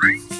Bye.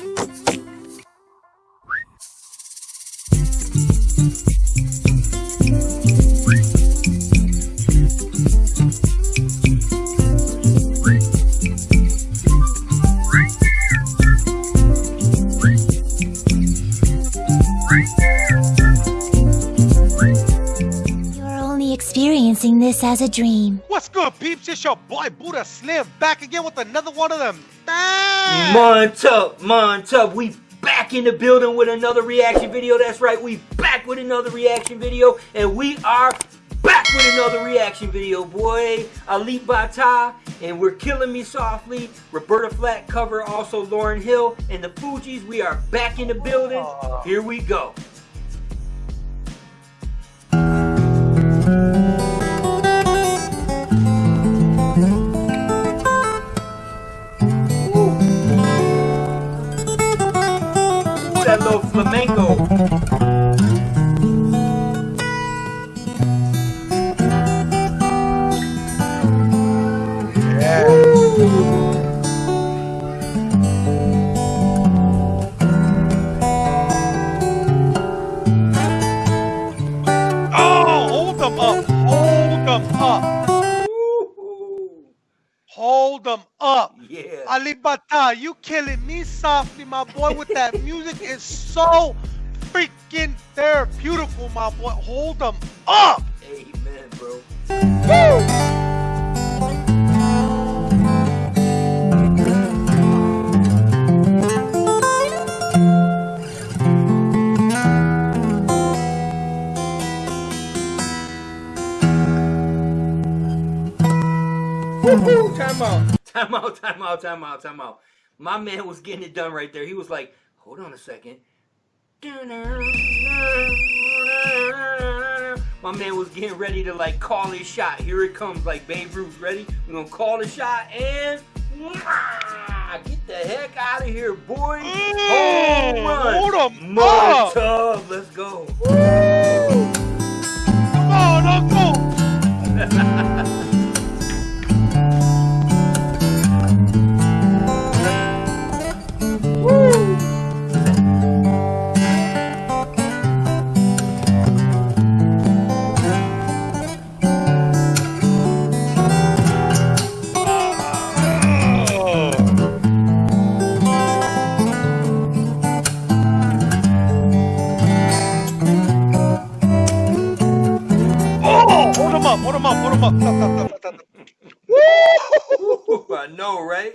Experiencing this as a dream. What's good, peeps? It's your boy Buddha Slim back again with another one of them. Dang! Montup, Montup, we back in the building with another reaction video. That's right, we back with another reaction video, and we are back with another reaction video, boy. Alip Ba Ta, and we're killing me softly. Roberta Flack cover, also Lauryn Hill, and the Fugees. We are back in the building. Here we go. Oh, Alip Ba Ta, you killing me softly, my boy, with that music. is so freaking therapeutical, my boy. Hold them up. Amen, bro. Woo! Time out. Time out, time out, time out, time out. My man was getting it done right there. He was like, hold on a second. My man was getting ready to like call his shot. Here it comes, like Babe Ruth. Ready? We're gonna call the shot and get the heck out of here, boy. Mm. Home run. Hold 'em More up. Let's go. Come Woo! I know, right?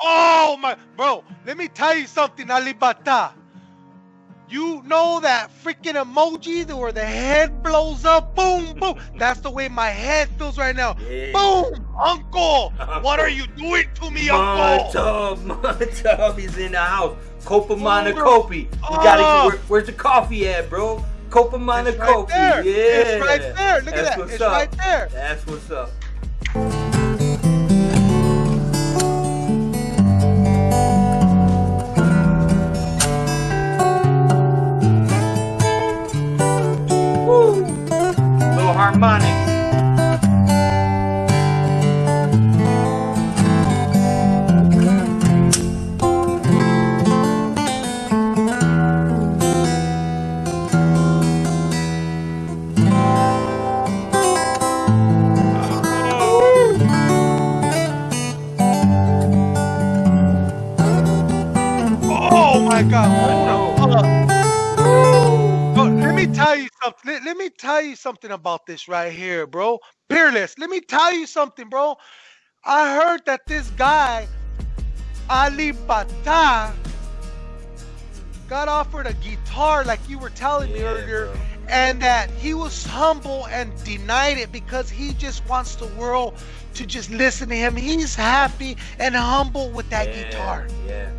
Oh my, bro, let me tell you something, Alip Ba Ta. You know that freaking emoji where the head blows up, boom, boom. That's the way my head feels right now. Yeah. Boom, Uncle. What are you doing to me, Uncle? Montub, Montub, he's in the house. Copamana oh, Hold Kopi. We gotta Oh. where, where's the coffee at, bro? Copamana It's right Kopi. there. Yeah. It's right there. Look at That's that. what's It's up. right there. That's what's up. Woo. Little harmonics. My God. Hold. Bro, let me tell you something. Let, let me tell you something about this right here, bro. Peerless. Let me tell you something, bro. I heard that this guy, Alip Ba Ta, got offered a guitar like you were telling me Yeah, earlier, bro. and that he was humble and denied it because he just wants the world to just listen to him. He's happy and humble with that yeah, guitar. Yeah.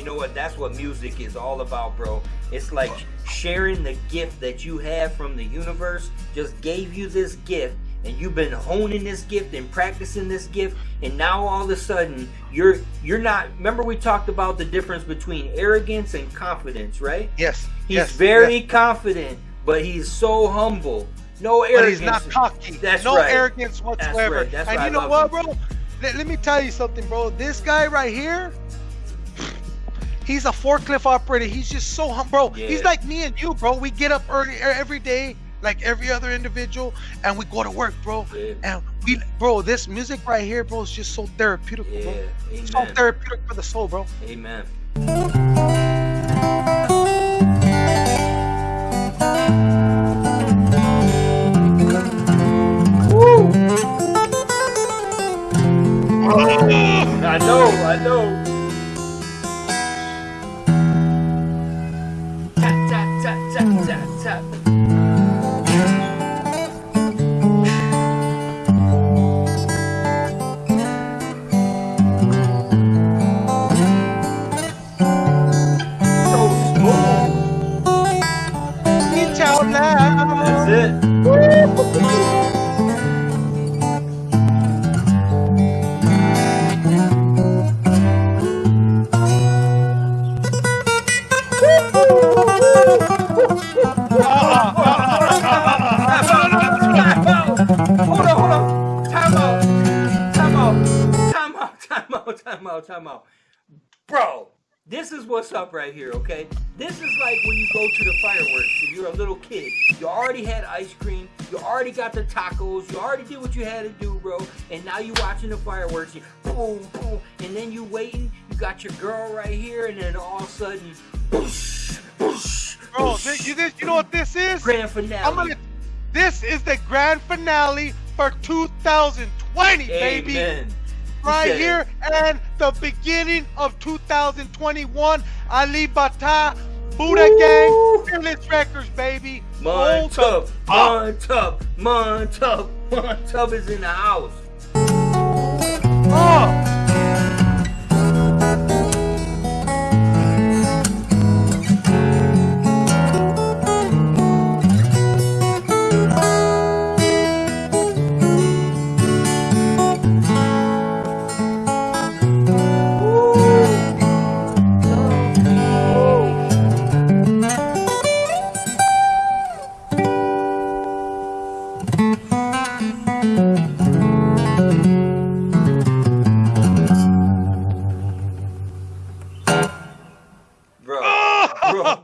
You know what? That's what music is all about, bro. It's like sharing the gift that you have from the universe just gave you this gift and you've been honing this gift and practicing this gift and now all of a sudden you're you're not remember we talked about the difference between arrogance and confidence, right? Yes. He's yes, very yes. confident, but he's so humble. No arrogance. but he's not cocky. That's no right. arrogance whatsoever. That's right. That's and why you know what, bro? Let, let me tell you something, bro. This guy right here, He's a forklift operator. He's just so hum, bro. Yeah. He's like me and you, bro. We get up early every day, like every other individual, and we go to work, bro. Yeah. And we, bro, this music right here, bro, is just so therapeutic, Yeah. bro. So therapeutic for the soul, bro. Amen. What's up right here, okay? This is like when you go to the fireworks and you're a little kid. You already had ice cream, you already got the tacos, you already did what you had to do, bro. And now you're watching the fireworks, you boom, boom, and then you waiting, you got your girl right here, and then all of a sudden, boosh, boosh, Bro, this, you, this, you know what this is? grand finale. I'm gonna. This is the grand finale for 2020, baby. Right here and the beginning of 2021. Alip Ba Ta, Buddha Gang, Fearless Records, baby. Montub. Montub, Montub, Montub is in the house. Oh.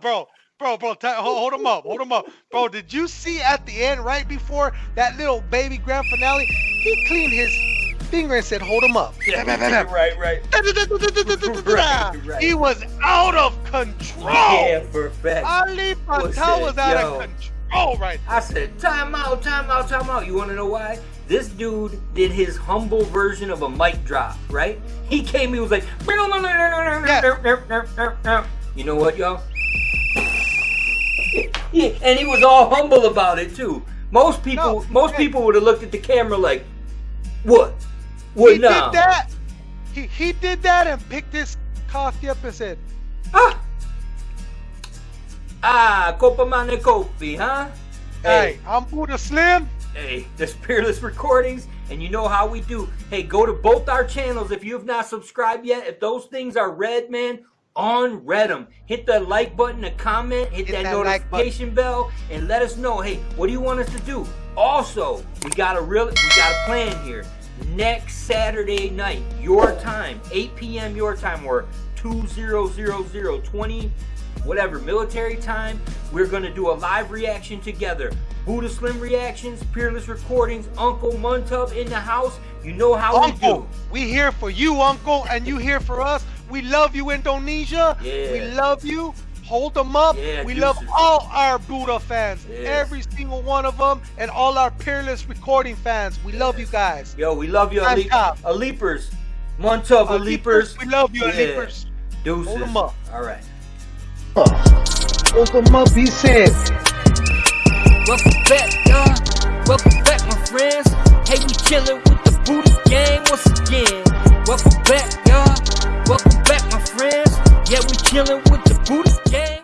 Bro, bro, bro, ti- hold, hold him up, hold him up, bro. Did you see at the end, right before that little baby grand finale, he cleaned his finger and said, "Hold him up." Yeah, right, right. Right, right. He was out of control. Yeah, for fact. Ali Was Patel was out yo. of control right I said, time out, time out, time out. You want to know why? This dude did his humble version of a mic drop, right? He came, he was like, you know what, y'all? And he was all humble about it too. Most people, No, most hey. people would have looked at the camera like, what? What he now? did that. He he did that and picked his coffee up and said, Ah, ah, Copa Mane Kofi, huh? "Hey, I'm Buddha Slim." Hey, the Peerless Recordings, and you know how we do. Hey, go to both our channels if you have not subscribed yet. If those things are red, man, unread them. Hit the like button, a comment, hit, Hit that, that like notification bell, and let us know. Hey, what do you want us to do? Also, we got a real, we got a plan here. Next Saturday night, your time, 8 p.m. your time, or 2000 20 whatever military time. We're gonna do a live reaction together. Buddha Slim reactions, Peerless Recordings, Uncle Muntub in the house. You know how Uncle, we do. we here for you, Uncle, and you here for us. We love you, Indonesia. Yeah. We love you. Hold them up. Yeah, we deuces. love all our Buddha fans, Yeah. every single one of them, and all our peerless recording fans. We love you guys. Yo, we love you, Time Ali- top. Aleapers. Muntub, Uh, Aleapers. we love you, Yeah. Leapers. Deuces. Hold 'em up. All right. Hold them up, he said. Welcome back, y'all. Welcome back, my friends. Hey, we chillin' with the Buddha gang once again. Welcome back, y'all. Welcome back, my friends. Yeah, we chillin' with the Buddhist gang.